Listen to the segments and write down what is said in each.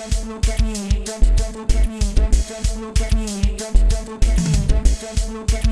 Look at me, look at me, look at me, look at me, look at me, look at me, look at me, look at me, look at me, look at me,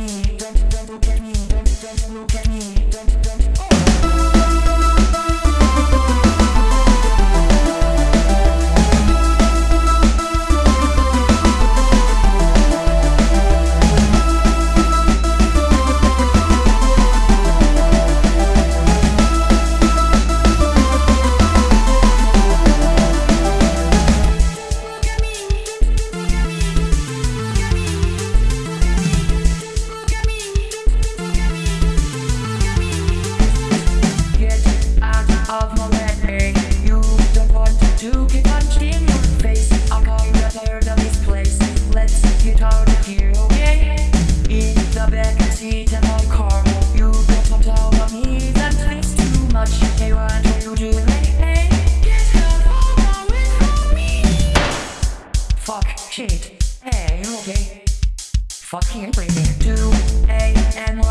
Fuck, shit. Hey, okay? Fucking breathing. Two a.m. on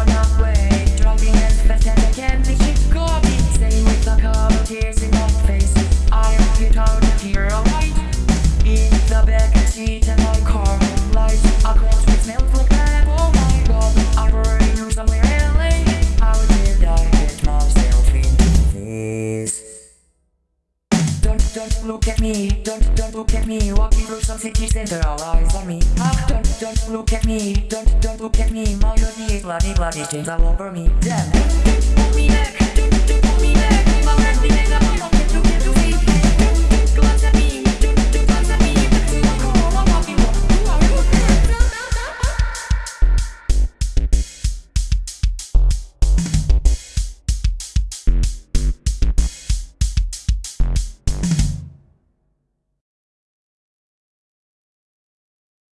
look at me, don't, don't look at me. Walking through some city center, all eyes on me. Ah, Don't, don't look at me, don't, don't look at me. My body is bloody, bloody, things all over me. Damn, pull me back, don't, don't pull me